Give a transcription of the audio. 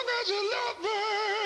long as you love me.